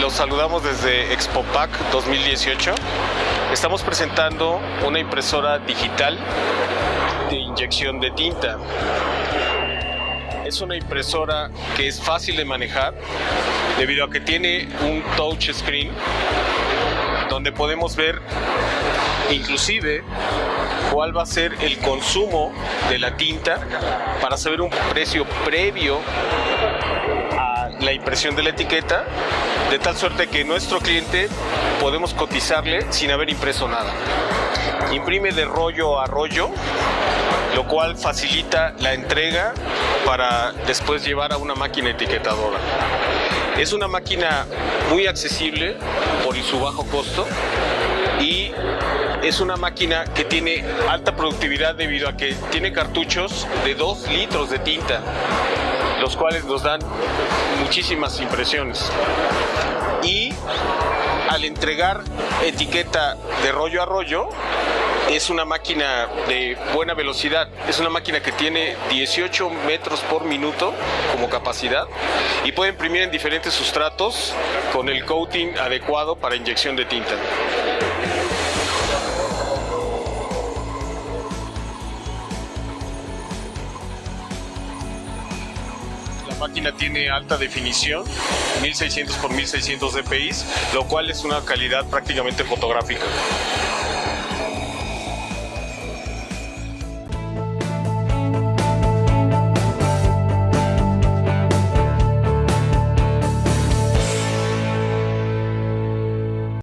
los saludamos desde ExpoPac 2018. Estamos presentando una impresora digital de inyección de tinta. Es una impresora que es fácil de manejar debido a que tiene un touch screen donde podemos ver inclusive cuál va a ser el consumo de la tinta para saber un precio previo a la impresión de la etiqueta, de tal suerte que nuestro cliente podemos cotizarle sin haber impreso nada. Imprime de rollo a rollo, lo cual facilita la entrega para después llevar a una máquina etiquetadora. Es una máquina muy accesible por su bajo costo y es una máquina que tiene alta productividad debido a que tiene cartuchos de 2 litros de tinta, los cuales nos dan muchísimas impresiones. Y al entregar etiqueta de rollo a rollo, es una máquina de buena velocidad, es una máquina que tiene 18 metros por minuto como capacidad y puede imprimir en diferentes sustratos con el coating adecuado para inyección de tinta. La máquina tiene alta definición, 1600 por 1600 dpi, lo cual es una calidad prácticamente fotográfica.